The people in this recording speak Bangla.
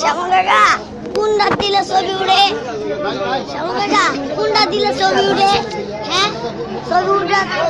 শ্যামল কাকা কোনটা দিলে ছবি উড়ে শ্যামল কাকা কোনটা দিলে ছবি উড়ে হ্যাঁ ছবি উড়ে